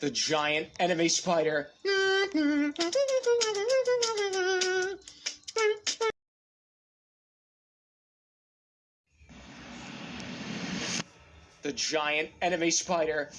The giant enemy spider. The giant enemy spider.